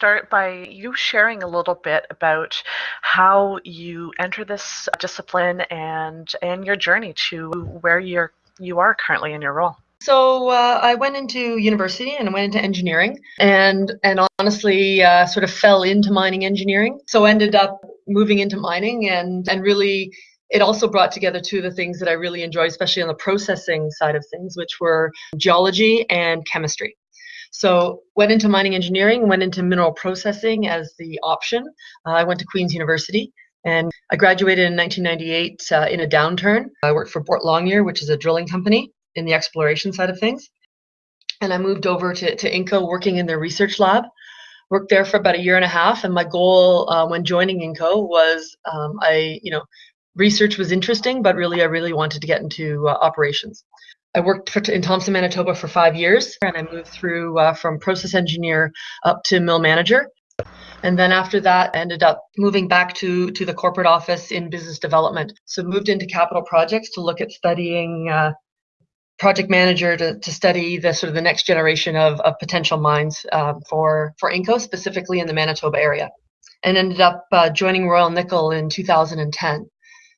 start by you sharing a little bit about how you enter this discipline and and your journey to where you're you are currently in your role. So uh, I went into university and I went into engineering, and and honestly, uh, sort of fell into mining engineering. So ended up moving into mining, and and really, it also brought together two of the things that I really enjoy, especially on the processing side of things, which were geology and chemistry. So went into mining engineering, went into mineral processing as the option. Uh, I went to Queen's University. And I graduated in 1998 uh, in a downturn. I worked for Boart Longyear, which is a drilling company in the exploration side of things. And I moved over to, to Inco working in their research lab. Worked there for about a year and a half. And my goal uh, when joining Inco was um, I, you know, research was interesting, but really I really wanted to get into uh, operations. I worked for, in Thompson, Manitoba for five years, and I moved through uh, from process engineer up to mill manager. And then after that, I ended up moving back to, to the corporate office in business development. So moved into capital projects to look at studying uh, project manager to, to study the sort of the next generation of, of potential mines um, for, for Inco, specifically in the Manitoba area. And ended up uh, joining Royal Nickel in 2010.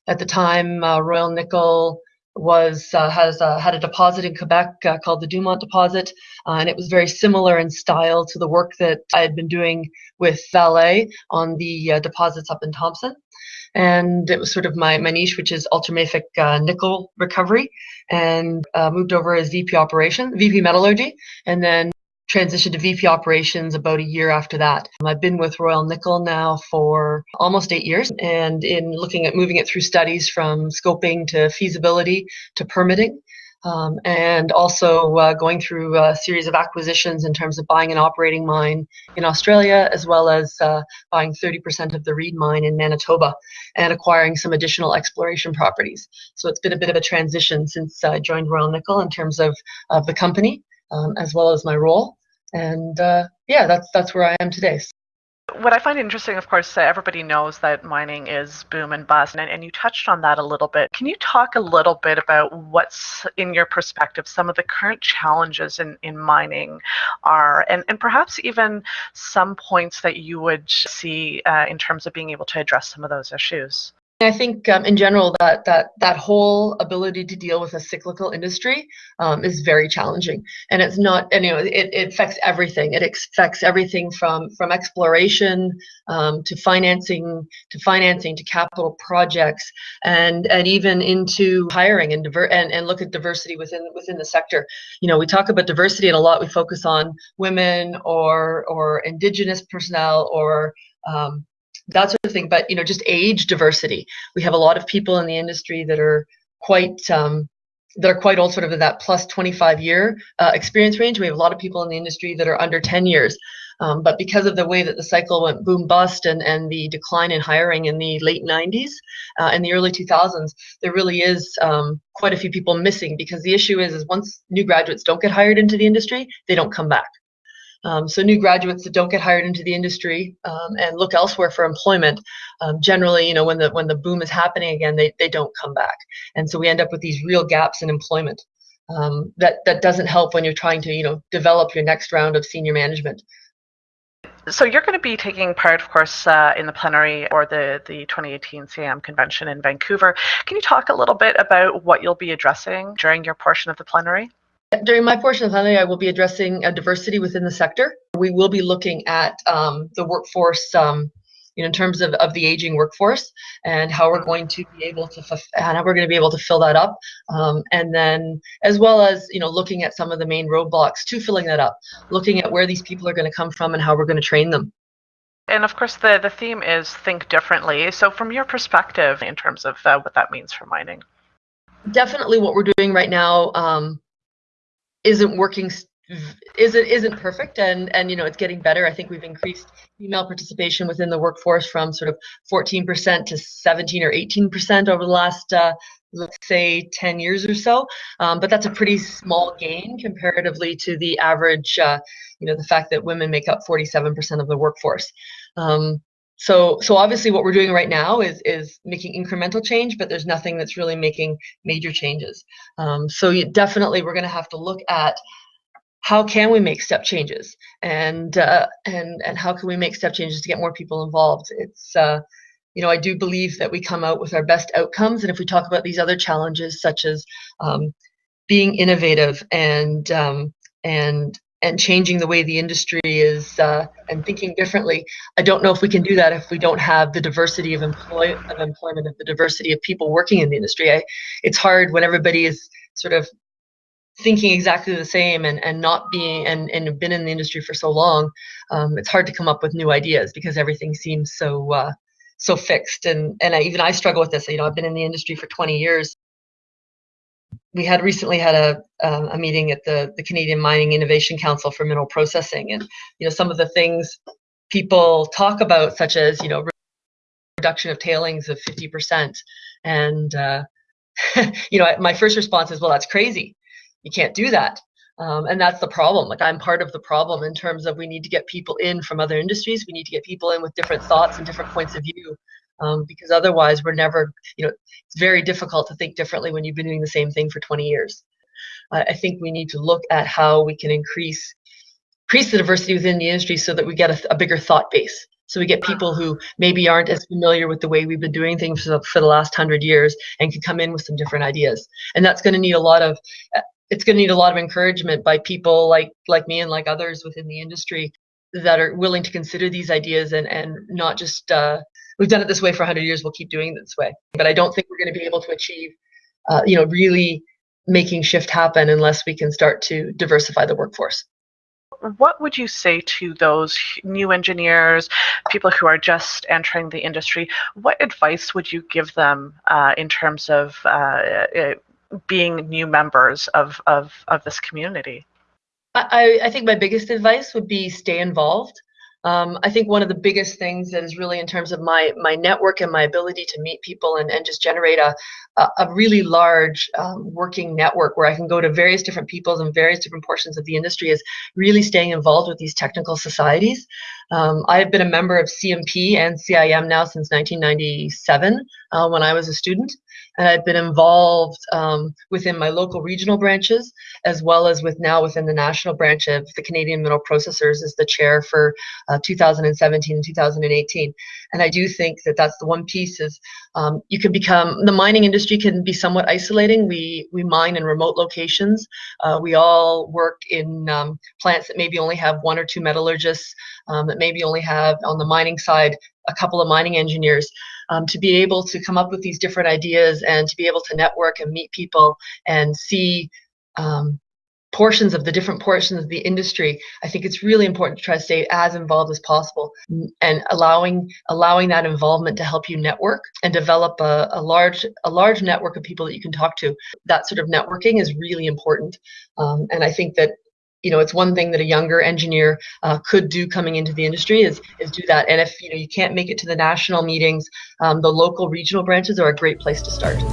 At the time, uh, Royal Nickel was uh, has uh, had a deposit in Quebec uh, called the Dumont deposit, uh, and it was very similar in style to the work that I had been doing with Vale on the uh, deposits up in Thompson. And it was sort of my, my niche, which is ultramafic uh, nickel recovery, and moved over as VP operation, VP metallurgy, and then transitioned to VP operations about a year after that. I've been with Royal Nickel now for almost eight years and in looking at moving it through studies from scoping to feasibility to permitting. Um, and also uh, going through a series of acquisitions in terms of buying an operating mine in Australia, as well as uh, buying 30% of the Reed mine in Manitoba and acquiring some additional exploration properties. So it's been a bit of a transition since I joined Royal Nickel in terms of, of the company, um, as well as my role and uh, yeah, that's that's where I am today. What I find interesting, of course, everybody knows that mining is boom and bust, and, and you touched on that a little bit. Can you talk a little bit about what's, in your perspective, some of the current challenges in, in mining are, and, and perhaps even some points that you would see uh, in terms of being able to address some of those issues? I think um, in general that that that whole ability to deal with a cyclical industry um, is very challenging, and it's not. And, you know, it, it affects everything. It affects everything from from exploration um, to financing to financing to capital projects, and and even into hiring and diver and, and look at diversity within within the sector. You know, we talk about diversity, and a lot we focus on women or or indigenous personnel or um, that sort of thing. But you know, just age diversity. We have a lot of people in the industry that are quite um, that are quite old, sort of in that plus 25 year uh, experience range. We have a lot of people in the industry that are under 10 years. Um, but because of the way that the cycle went boom bust and, and the decline in hiring in the late 90s uh, and the early 2000s, there really is um, quite a few people missing because the issue is, is once new graduates don't get hired into the industry, they don't come back. Um, so new graduates that don't get hired into the industry um, and look elsewhere for employment, um, generally, you know, when the when the boom is happening again, they, they don't come back. And so we end up with these real gaps in employment. Um, that that doesn't help when you're trying to you know develop your next round of senior management. So you're going to be taking part, of course, uh, in the plenary or the, the 2018 CIM convention in Vancouver. Can you talk a little bit about what you'll be addressing during your portion of the plenary? During my portion of the plenary, I will be addressing uh, diversity within the sector. We will be looking at um, the workforce, um, you know, in terms of, of the aging workforce and how we're going to be able to and how we're going to be able to fill that up, um, and then as well as you know looking at some of the main roadblocks to filling that up, looking at where these people are going to come from and how we're going to train them. And of course, the, the theme is think differently. So, from your perspective, in terms of uh, what that means for mining, definitely what we're doing right now um, isn't working isn't isn't perfect and and you know it's getting better. I think we've increased female participation within the workforce from sort of 14% to 17 or 18% over the last uh, let's say 10 years or so. Um, but that's a pretty small gain comparatively to the average uh, you know the fact that women make up 47% of the workforce. Um, so so obviously what we're doing right now is is making incremental change but there's nothing that's really making major changes. Um, so you, definitely we're going to have to look at how can we make step changes? And uh, and and how can we make step changes to get more people involved? It's uh, you know i do believe that we come out with our best outcomes and if we talk about these other challenges such as um, being innovative and um, and and changing the way the industry is uh, and thinking differently. I don't know if we can do that if we don't have the diversity of employ of employment, of the diversity of people working in the industry. I, it's hard when everybody is sort of thinking exactly the same and, and not being and, and been in the industry for so long. Um, it's hard to come up with new ideas because everything seems so uh, so fixed. And and I, even I struggle with this. You know, I've been in the industry for 20 years we had recently had a, a meeting at the, the Canadian Mining Innovation Council for Mineral Processing, and you know some of the things people talk about, such as you know reduction of tailings of 50%, and uh, you know my first response is, well, that's crazy. You can't do that. Um, and that's the problem. Like I'm part of the problem in terms of we need to get people in from other industries. We need to get people in with different thoughts and different points of view um, because otherwise we're never, you know, it's very difficult to think differently when you've been doing the same thing for 20 years. Uh, I think we need to look at how we can increase increase the diversity within the industry so that we get a, a bigger thought base. So we get people who maybe aren't as familiar with the way we've been doing things for, for the last hundred years and can come in with some different ideas. And that's going to need a lot of uh, it's going to need a lot of encouragement by people like like me and like others within the industry that are willing to consider these ideas and and not just uh, we've done it this way for 100 years we'll keep doing it this way but i don't think we're going to be able to achieve uh, you know really making shift happen unless we can start to diversify the workforce what would you say to those new engineers, people who are just entering the industry? What advice would you give them uh, in terms of uh, uh being new members of, of, of this community? I, I think my biggest advice would be stay involved. Um, I think one of the biggest things that is really in terms of my my network and my ability to meet people and, and just generate a, a, really large um, working network where I can go to various different peoples and various different portions of the industry is really staying involved with these technical societies. Um, I've been a member of CMP and CIM now since 1997 uh, when I was a student and I've been involved um, within my local regional branches as well as with now within the national branch of the Canadian Mineral Processors as the chair for uh, 2017 and 2018. And I do think that that's the one piece is um, you can become the mining industry can be somewhat isolating. We we mine in remote locations. Uh, we all work in um, plants that maybe only have one or two metallurgists, um, that maybe only have on the mining side a couple of mining engineers um, to be able to come up with these different ideas and to be able to network and meet people and see um, portions of the different portions of the industry i think it's really important to try to stay as involved as possible and allowing allowing that involvement to help you network and develop a, a large a large network of people that you can talk to. That sort of networking is really important um, and i think that you know it's one thing that a younger engineer uh, could do coming into the industry is is do that. And if you know you can't make it to the national meetings um, the local regional branches are a great place to start